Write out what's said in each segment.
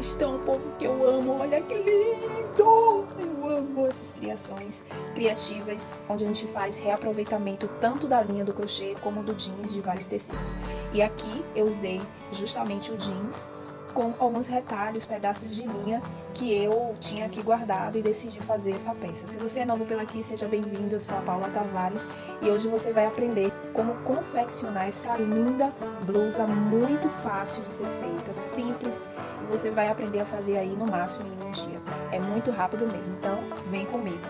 estão, povo que eu amo? Olha que lindo! Eu amo essas criações criativas, onde a gente faz reaproveitamento tanto da linha do crochê como do jeans de vários tecidos. E aqui eu usei justamente o jeans com alguns retalhos, pedaços de linha que eu tinha aqui guardado e decidi fazer essa peça. Se você é novo pela aqui, seja bem-vindo, eu sou a Paula Tavares e hoje você vai aprender como confeccionar essa linda blusa muito fácil de ser feita, simples, você vai aprender a fazer aí no máximo em um dia. É muito rápido mesmo, então vem comigo.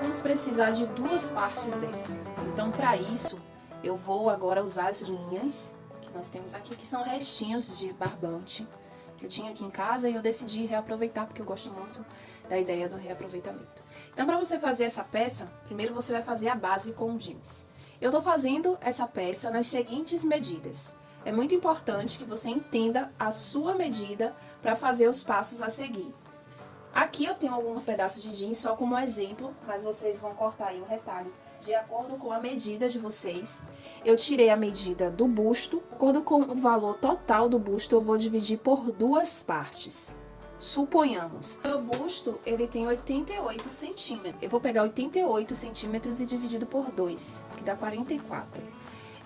Vamos precisar de duas partes desse. Então, para isso, eu vou agora usar as linhas que nós temos aqui, que são restinhos de barbante que eu tinha aqui em casa e eu decidi reaproveitar, porque eu gosto muito da ideia do reaproveitamento. Então, para você fazer essa peça, primeiro você vai fazer a base com jeans. Eu tô fazendo essa peça nas seguintes medidas. É muito importante que você entenda a sua medida para fazer os passos a seguir. Aqui eu tenho alguns pedaços de jeans só como exemplo, mas vocês vão cortar aí um retalho de acordo com a medida de vocês. Eu tirei a medida do busto, de acordo com o valor total do busto, eu vou dividir por duas partes. Suponhamos, meu busto, ele tem 88 centímetros. Eu vou pegar 88 centímetros e dividido por 2, que dá 44.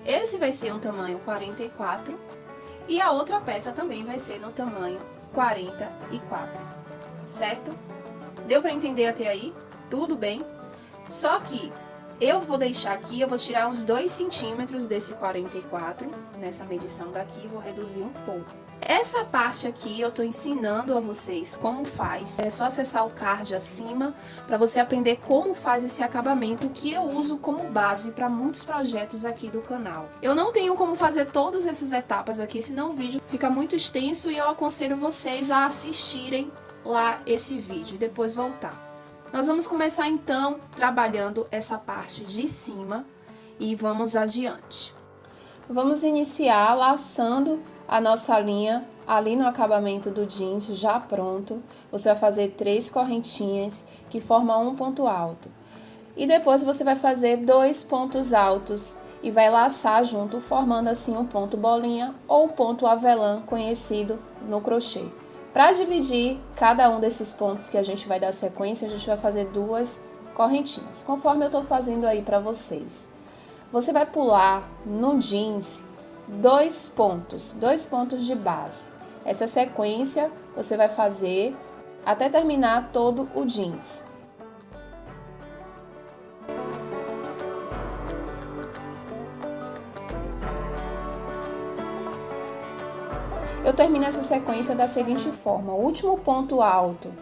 Esse vai ser um tamanho 44 e a outra peça também vai ser no tamanho 44, certo? Deu para entender até aí? Tudo bem? Só que eu vou deixar aqui, eu vou tirar uns 2 centímetros desse 44, nessa medição daqui, vou reduzir um pouco. Essa parte aqui eu tô ensinando a vocês como faz, é só acessar o card acima para você aprender como faz esse acabamento que eu uso como base para muitos projetos aqui do canal. Eu não tenho como fazer todas essas etapas aqui, senão o vídeo fica muito extenso e eu aconselho vocês a assistirem lá esse vídeo e depois voltar. Nós vamos começar então trabalhando essa parte de cima e vamos adiante. Vamos iniciar laçando a nossa linha ali no acabamento do jeans já pronto. Você vai fazer três correntinhas que formam um ponto alto. E depois você vai fazer dois pontos altos e vai laçar junto, formando assim um ponto bolinha ou ponto avelã, conhecido no crochê. Para dividir cada um desses pontos que a gente vai dar sequência, a gente vai fazer duas correntinhas, conforme eu estou fazendo aí para vocês. Você vai pular no jeans dois pontos, dois pontos de base. Essa sequência você vai fazer até terminar todo o jeans. Eu termino essa sequência da seguinte forma: o último ponto alto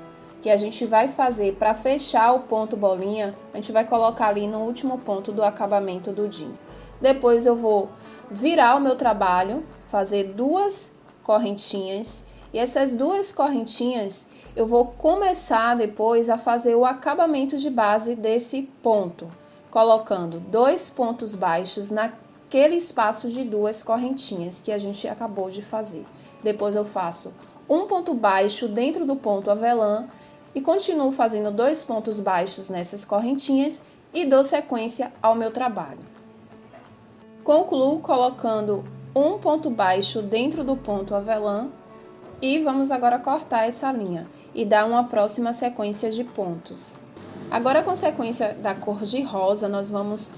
que a gente vai fazer para fechar o ponto bolinha, a gente vai colocar ali no último ponto do acabamento do jeans. Depois eu vou virar o meu trabalho, fazer duas correntinhas e essas duas correntinhas eu vou começar depois a fazer o acabamento de base desse ponto, colocando dois pontos baixos naquele espaço de duas correntinhas que a gente acabou de fazer. Depois eu faço um ponto baixo dentro do ponto avelã e continuo fazendo dois pontos baixos nessas correntinhas e dou sequência ao meu trabalho. Concluo colocando um ponto baixo dentro do ponto avelã e vamos agora cortar essa linha e dar uma próxima sequência de pontos. Agora com a sequência da cor de rosa, nós vamos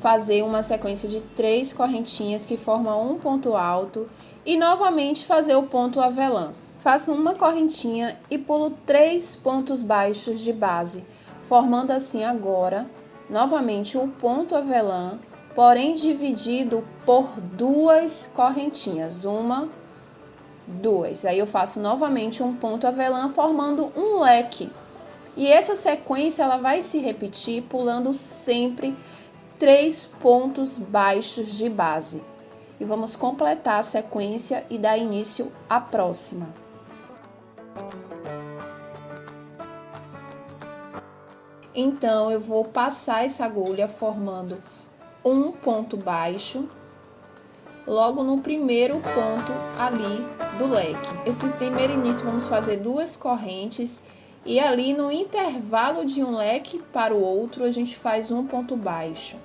fazer uma sequência de três correntinhas que formam um ponto alto e novamente fazer o ponto avelã. Faço uma correntinha e pulo três pontos baixos de base, formando assim agora novamente o ponto avelã, porém dividido por duas correntinhas, uma, duas. Aí eu faço novamente um ponto avelã formando um leque. E essa sequência ela vai se repetir pulando sempre três pontos baixos de base. E vamos completar a sequência e dar início à próxima. Então, eu vou passar essa agulha formando um ponto baixo, logo no primeiro ponto ali do leque. Esse primeiro início, vamos fazer duas correntes e ali no intervalo de um leque para o outro, a gente faz um ponto baixo.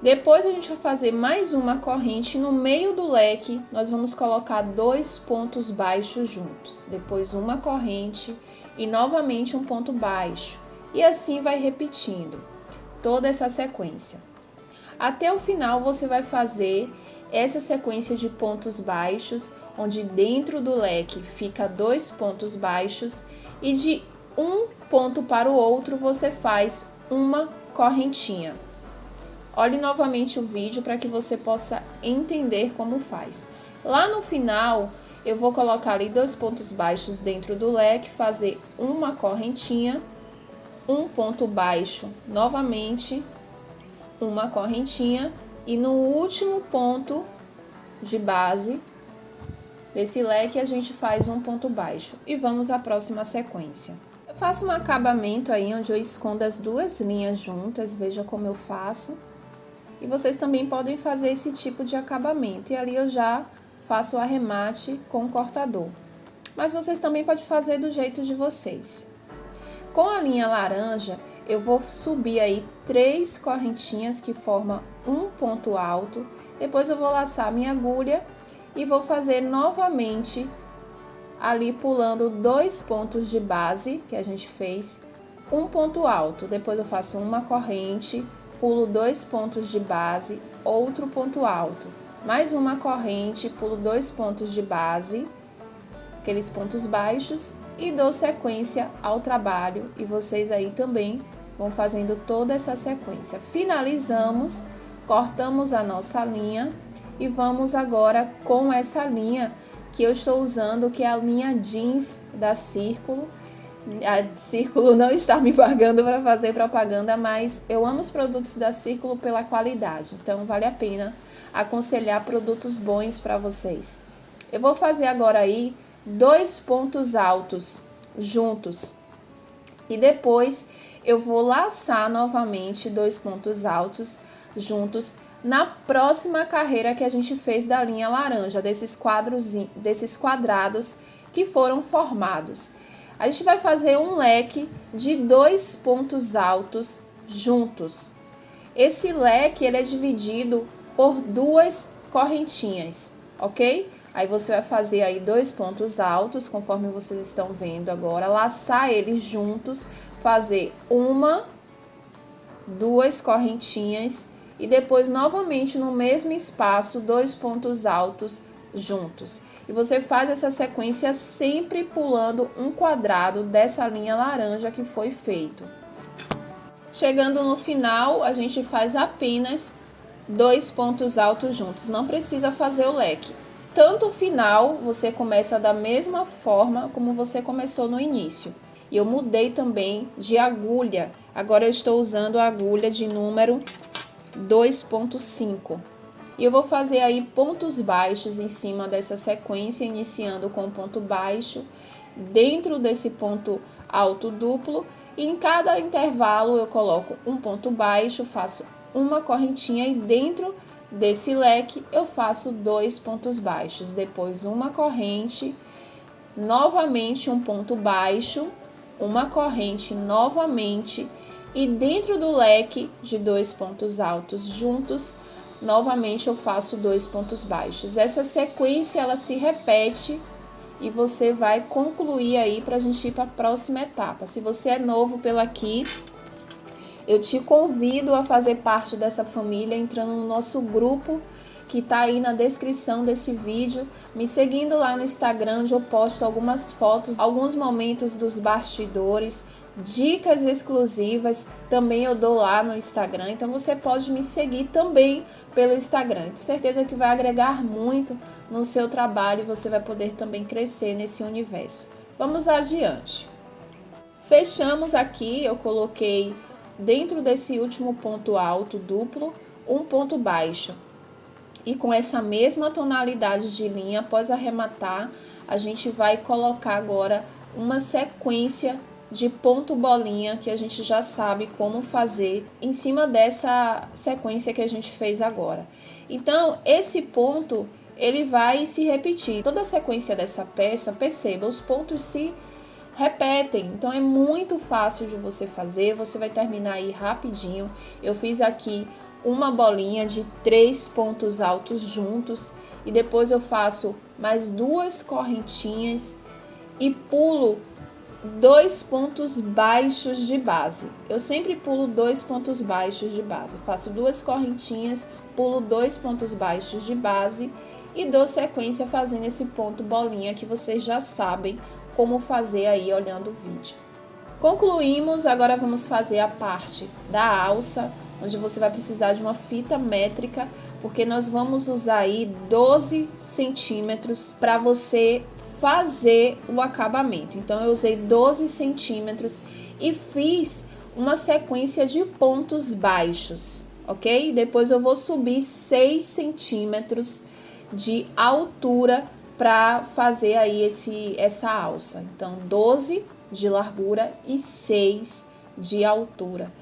Depois a gente vai fazer mais uma corrente no meio do leque, nós vamos colocar dois pontos baixos juntos. Depois uma corrente e novamente um ponto baixo. E assim vai repetindo toda essa sequência. Até o final você vai fazer essa sequência de pontos baixos, onde dentro do leque fica dois pontos baixos e de um ponto para o outro você faz uma correntinha. Olhe novamente o vídeo para que você possa entender como faz. Lá no final, eu vou colocar ali dois pontos baixos dentro do leque, fazer uma correntinha, um ponto baixo novamente, uma correntinha e no último ponto de base desse leque a gente faz um ponto baixo e vamos à próxima sequência. Eu faço um acabamento aí onde eu escondo as duas linhas juntas, veja como eu faço. E vocês também podem fazer esse tipo de acabamento. E ali eu já faço o arremate com o cortador. Mas vocês também podem fazer do jeito de vocês. Com a linha laranja, eu vou subir aí três correntinhas que formam um ponto alto. Depois eu vou laçar minha agulha e vou fazer novamente ali pulando dois pontos de base que a gente fez, um ponto alto. Depois eu faço uma corrente, pulo dois pontos de base, outro ponto alto, mais uma corrente, pulo dois pontos de base, aqueles pontos baixos e dou sequência ao trabalho e vocês aí também vão fazendo toda essa sequência. Finalizamos, cortamos a nossa linha e vamos agora com essa linha que eu estou usando, que é a linha jeans da Círculo a Círculo não está me pagando para fazer propaganda, mas eu amo os produtos da Círculo pela qualidade, então vale a pena aconselhar produtos bons para vocês. Eu vou fazer agora aí dois pontos altos juntos e depois eu vou laçar novamente dois pontos altos juntos na próxima carreira que a gente fez da linha laranja, desses quadros, desses quadrados que foram formados a gente vai fazer um leque de dois pontos altos juntos. Esse leque ele é dividido por duas correntinhas, ok? Aí você vai fazer aí dois pontos altos, conforme vocês estão vendo agora, laçar eles juntos, fazer uma, duas correntinhas e depois novamente no mesmo espaço dois pontos altos juntos. E você faz essa sequência sempre pulando um quadrado dessa linha laranja que foi feito. Chegando no final, a gente faz apenas dois pontos altos juntos, não precisa fazer o leque. Tanto o final, você começa da mesma forma como você começou no início. E eu mudei também de agulha. Agora eu estou usando a agulha de número 2.5. E eu vou fazer aí pontos baixos em cima dessa sequência, iniciando com ponto baixo, dentro desse ponto alto duplo, e em cada intervalo eu coloco um ponto baixo, faço uma correntinha e dentro desse leque eu faço dois pontos baixos, depois uma corrente, novamente um ponto baixo, uma corrente novamente e dentro do leque de dois pontos altos juntos, novamente eu faço dois pontos baixos. Essa sequência ela se repete e você vai concluir aí para a gente ir para a próxima etapa. Se você é novo pela aqui, eu te convido a fazer parte dessa família entrando no nosso grupo que está aí na descrição desse vídeo, me seguindo lá no Instagram, onde eu posto algumas fotos, alguns momentos dos bastidores, dicas exclusivas também eu dou lá no Instagram, então você pode me seguir também pelo Instagram. Tenho certeza que vai agregar muito no seu trabalho e você vai poder também crescer nesse universo. Vamos adiante. Fechamos aqui, eu coloquei dentro desse último ponto alto duplo um ponto baixo. E com essa mesma tonalidade de linha, após arrematar, a gente vai colocar agora uma sequência de ponto bolinha que a gente já sabe como fazer em cima dessa sequência que a gente fez agora. Então, esse ponto ele vai se repetir. Toda a sequência dessa peça, perceba, os pontos se. Então é muito fácil de você fazer, você vai terminar aí rapidinho. Eu fiz aqui uma bolinha de três pontos altos juntos e depois eu faço mais duas correntinhas e pulo dois pontos baixos de base. Eu sempre pulo dois pontos baixos de base. Faço duas correntinhas, pulo dois pontos baixos de base e dou sequência fazendo esse ponto bolinha que vocês já sabem como fazer aí olhando o vídeo. Concluímos, agora vamos fazer a parte da alça, onde você vai precisar de uma fita métrica, porque nós vamos usar aí 12 centímetros para você fazer o acabamento. Então, eu usei 12 centímetros e fiz uma sequência de pontos baixos, ok? Depois eu vou subir 6 centímetros de altura para fazer aí esse, essa alça. Então, 12 de largura e 6 de altura.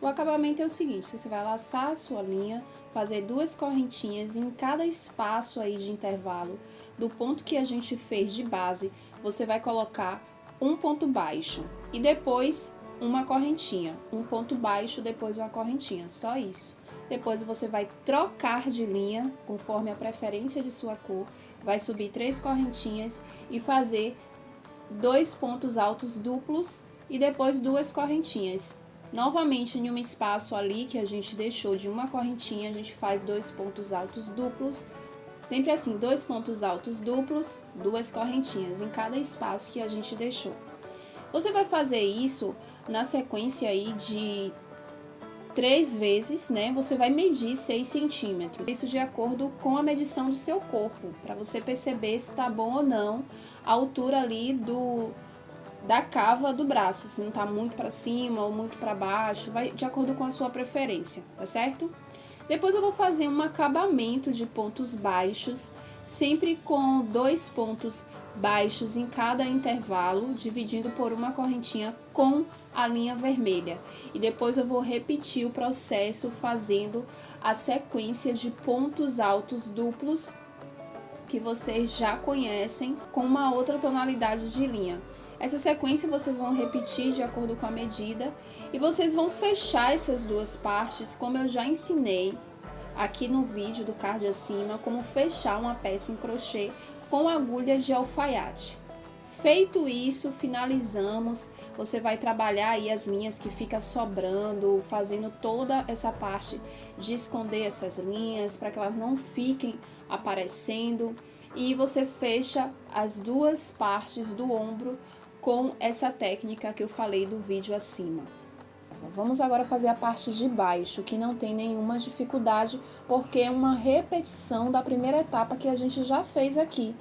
O acabamento é o seguinte, você vai laçar a sua linha, fazer duas correntinhas em cada espaço aí de intervalo do ponto que a gente fez de base, você vai colocar um ponto baixo e depois uma correntinha, um ponto baixo, depois uma correntinha, só isso. Depois você vai trocar de linha, conforme a preferência de sua cor, vai subir três correntinhas e fazer dois pontos altos duplos e depois duas correntinhas. Novamente, em um espaço ali que a gente deixou de uma correntinha, a gente faz dois pontos altos duplos, sempre assim, dois pontos altos duplos, duas correntinhas em cada espaço que a gente deixou. Você vai fazer isso na sequência aí de três vezes, né? Você vai medir 6 centímetros. Isso de acordo com a medição do seu corpo, para você perceber se tá bom ou não a altura ali do da cava do braço, se não tá muito para cima ou muito para baixo, vai de acordo com a sua preferência, tá certo? Depois eu vou fazer um acabamento de pontos baixos, sempre com dois pontos baixos em cada intervalo, dividindo por uma correntinha com a linha vermelha. E depois eu vou repetir o processo fazendo a sequência de pontos altos duplos que vocês já conhecem com uma outra tonalidade de linha. Essa sequência vocês vão repetir de acordo com a medida e vocês vão fechar essas duas partes como eu já ensinei aqui no vídeo do card acima, como fechar uma peça em crochê com agulhas de alfaiate. Feito isso, finalizamos. Você vai trabalhar aí as linhas que fica sobrando, fazendo toda essa parte de esconder essas linhas para que elas não fiquem aparecendo. E você fecha as duas partes do ombro com essa técnica que eu falei do vídeo acima. Vamos agora fazer a parte de baixo, que não tem nenhuma dificuldade, porque é uma repetição da primeira etapa que a gente já fez aqui.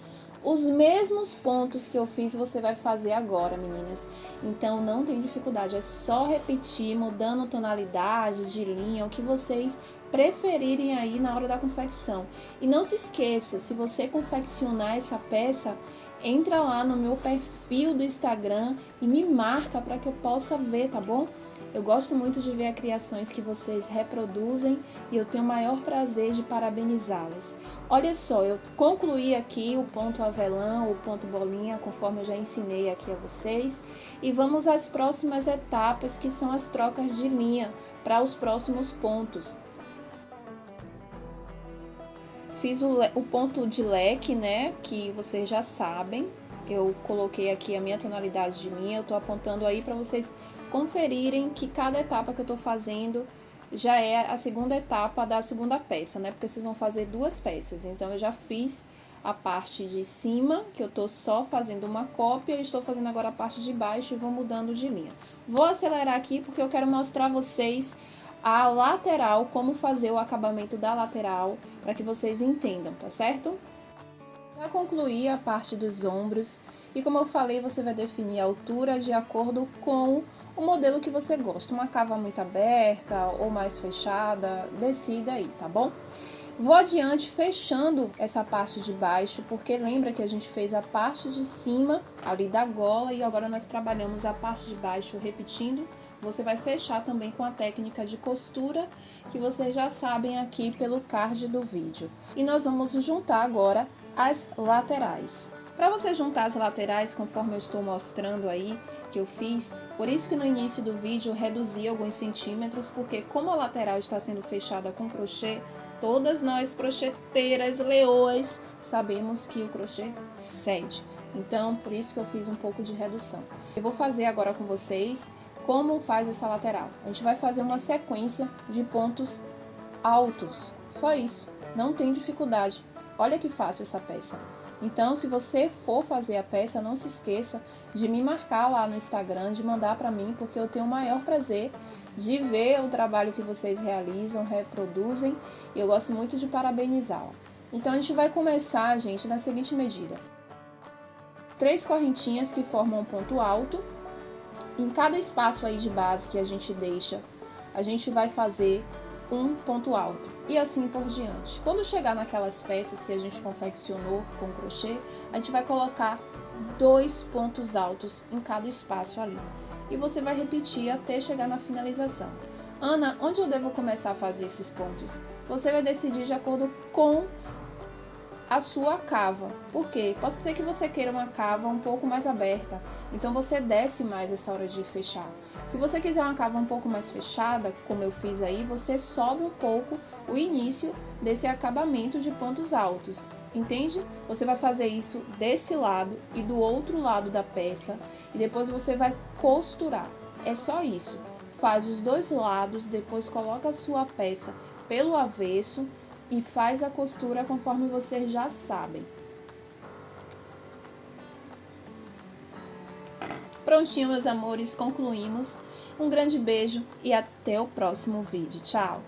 Os mesmos pontos que eu fiz você vai fazer agora, meninas. Então não tem dificuldade, é só repetir, mudando tonalidade de linha, o que vocês preferirem aí na hora da confecção. E não se esqueça, se você confeccionar essa peça, entra lá no meu perfil do Instagram e me marca para que eu possa ver, tá bom? Eu gosto muito de ver as criações que vocês reproduzem e eu tenho o maior prazer de parabenizá-las. Olha só, eu concluí aqui o ponto avelã, o ponto bolinha, conforme eu já ensinei aqui a vocês. E vamos às próximas etapas, que são as trocas de linha para os próximos pontos. Fiz o, o ponto de leque, né, que vocês já sabem. Eu coloquei aqui a minha tonalidade de linha, eu tô apontando aí para vocês conferirem que cada etapa que eu tô fazendo já é a segunda etapa da segunda peça, né? Porque vocês vão fazer duas peças. Então, eu já fiz a parte de cima, que eu tô só fazendo uma cópia, e estou fazendo agora a parte de baixo e vou mudando de linha. Vou acelerar aqui porque eu quero mostrar vocês a lateral, como fazer o acabamento da lateral, para que vocês entendam, tá certo? Para concluir a parte dos ombros, e como eu falei, você vai definir a altura de acordo com o modelo que você gosta, uma cava muito aberta ou mais fechada, decida aí, tá bom? Vou adiante fechando essa parte de baixo, porque lembra que a gente fez a parte de cima ali da gola e agora nós trabalhamos a parte de baixo repetindo você vai fechar também com a técnica de costura que vocês já sabem aqui pelo card do vídeo. E nós vamos juntar agora as laterais. Para você juntar as laterais, conforme eu estou mostrando aí, que eu fiz, por isso que no início do vídeo reduzi alguns centímetros, porque como a lateral está sendo fechada com crochê, todas nós crocheteiras, leoas, sabemos que o crochê cede. Então, por isso que eu fiz um pouco de redução. Eu vou fazer agora com vocês como faz essa lateral. A gente vai fazer uma sequência de pontos altos, só isso, não tem dificuldade. Olha que fácil essa peça. Então, se você for fazer a peça, não se esqueça de me marcar lá no Instagram, de mandar para mim, porque eu tenho o maior prazer de ver o trabalho que vocês realizam, reproduzem, e eu gosto muito de parabenizá-la. Então, a gente vai começar, gente, na seguinte medida. Três correntinhas que formam um ponto alto. Em cada espaço aí de base que a gente deixa, a gente vai fazer um ponto alto e assim por diante. Quando chegar naquelas peças que a gente confeccionou com crochê, a gente vai colocar dois pontos altos em cada espaço ali. E você vai repetir até chegar na finalização. Ana, onde eu devo começar a fazer esses pontos? Você vai decidir de acordo com a sua cava. Por quê? Pode ser que você queira uma cava um pouco mais aberta, então você desce mais essa hora de fechar. Se você quiser uma cava um pouco mais fechada, como eu fiz aí, você sobe um pouco o início desse acabamento de pontos altos. Entende? Você vai fazer isso desse lado e do outro lado da peça e depois você vai costurar. É só isso. Faz os dois lados, depois coloca a sua peça pelo avesso e faz a costura conforme vocês já sabem. Prontinho, meus amores, concluímos. Um grande beijo e até o próximo vídeo. Tchau!